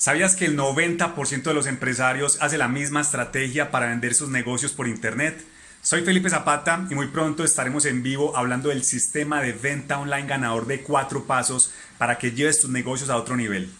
¿Sabías que el 90% de los empresarios hace la misma estrategia para vender sus negocios por Internet? Soy Felipe Zapata y muy pronto estaremos en vivo hablando del sistema de venta online ganador de cuatro pasos para que lleves tus negocios a otro nivel.